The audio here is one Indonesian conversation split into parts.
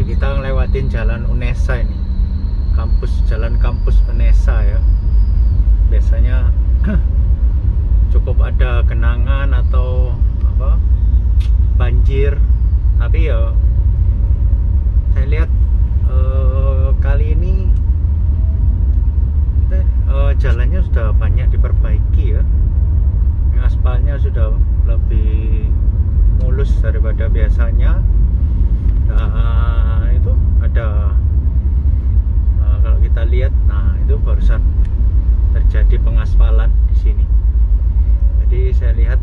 Kita ngelewatin jalan Unesa ini. Kampus jalan kampus Unesa ya. Biasanya cukup ada genangan atau apa? banjir. Tapi ya saya lihat eh, kali ini eh, jalannya sudah banyak diperbaiki ya. Aspalnya sudah lebih mulus daripada biasanya barusan terjadi pengaspalan di sini. Jadi saya lihat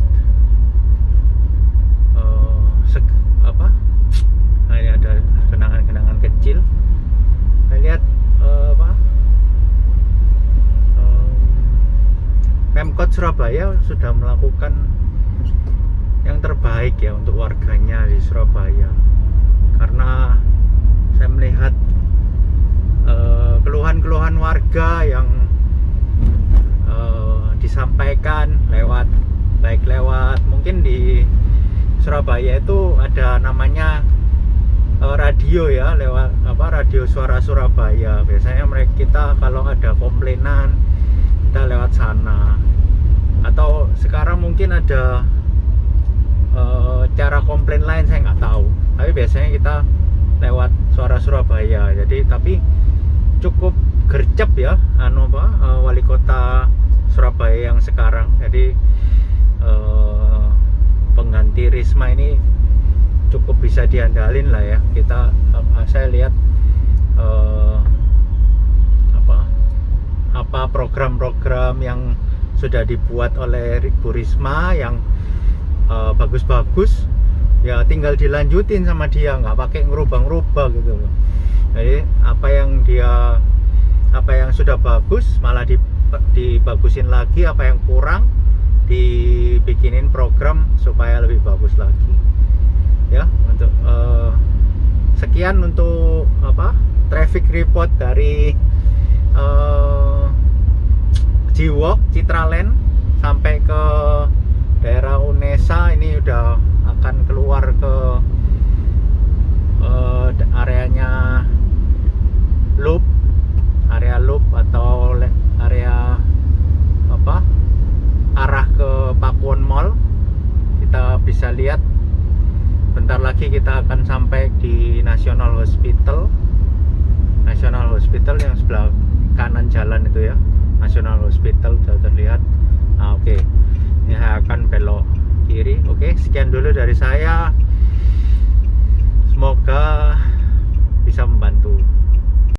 uh, sek- apa? Nah ini ada genangan-genangan kecil. Saya lihat uh, apa? Um, Pemkot Surabaya sudah melakukan yang terbaik ya untuk warganya di Surabaya. Karena saya melihat eh, keluhan-keluhan warga yang eh, disampaikan lewat baik lewat mungkin di Surabaya itu ada namanya eh, radio ya lewat apa radio suara Surabaya. Biasanya mereka kita kalau ada komplainan kita lewat sana. Atau sekarang mungkin ada eh, cara komplain lain saya nggak tahu. Tapi biasanya kita lewat suara Surabaya. Jadi tapi cukup gercep ya anu apa eh, wali kota Surabaya yang sekarang. Jadi eh, pengganti Risma ini cukup bisa diandalin lah ya. Kita eh, saya lihat eh, apa apa program-program yang sudah dibuat oleh Bu Risma yang bagus-bagus ya tinggal dilanjutin sama dia nggak pakai ngerubah-ngerubah gitu loh. Jadi apa yang dia apa yang sudah bagus malah di- dibagusin lagi apa yang kurang dibikinin program supaya lebih bagus lagi. Ya untuk eh, sekian untuk apa traffic report dari eh, Jiwok Citraland sampai ke daerah Unesa ini udah akan keluar ke eh, da- areanya loop area loop atau le- area apa arah ke Pakuwon Mall kita bisa lihat bentar lagi kita akan sampai di National Hospital. National Hospital yang sebelah kanan jalan itu ya. National Hospital sudah terlihat. Nah, oke. Ini saya akan belok kiri. Oke sekian dulu dari saya. Semoga bisa membantu